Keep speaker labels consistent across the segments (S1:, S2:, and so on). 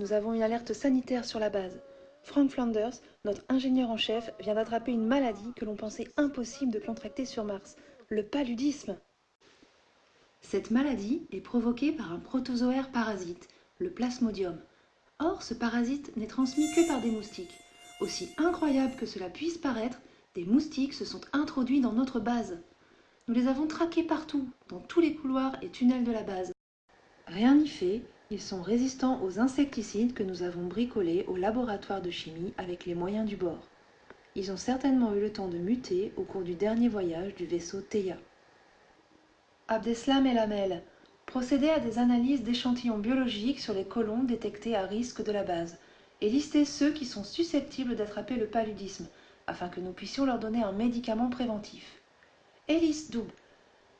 S1: Nous avons une alerte sanitaire sur la base. Frank Flanders, notre ingénieur en chef, vient d'attraper une maladie que l'on pensait impossible de contracter sur Mars, le paludisme. Cette maladie est provoquée par un protozoaire parasite, le plasmodium. Or, ce parasite n'est transmis que par des moustiques. Aussi incroyable que cela puisse paraître, des moustiques se sont introduits dans notre base. Nous les avons traqués partout, dans tous les couloirs et tunnels de la base. Rien n'y fait, ils sont résistants aux insecticides que nous avons bricolés au laboratoire de chimie avec les moyens du bord. Ils ont certainement eu le temps de muter au cours du dernier voyage du vaisseau Theia. Abdeslam El Amel, procédez à des analyses d'échantillons biologiques sur les colons détectés à risque de la base et listez ceux qui sont susceptibles d'attraper le paludisme afin que nous puissions leur donner un médicament préventif. Hélice double.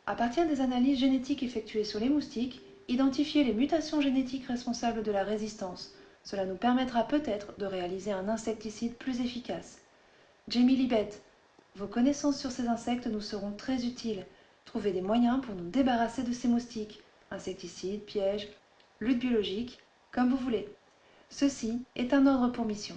S1: À partir des analyses génétiques effectuées sur les moustiques, identifiez les mutations génétiques responsables de la résistance. Cela nous permettra peut-être de réaliser un insecticide plus efficace. Jamie Libet, vos connaissances sur ces insectes nous seront très utiles. Trouvez des moyens pour nous débarrasser de ces moustiques. Insecticides, pièges, lutte biologique, comme vous voulez. Ceci est un ordre pour mission.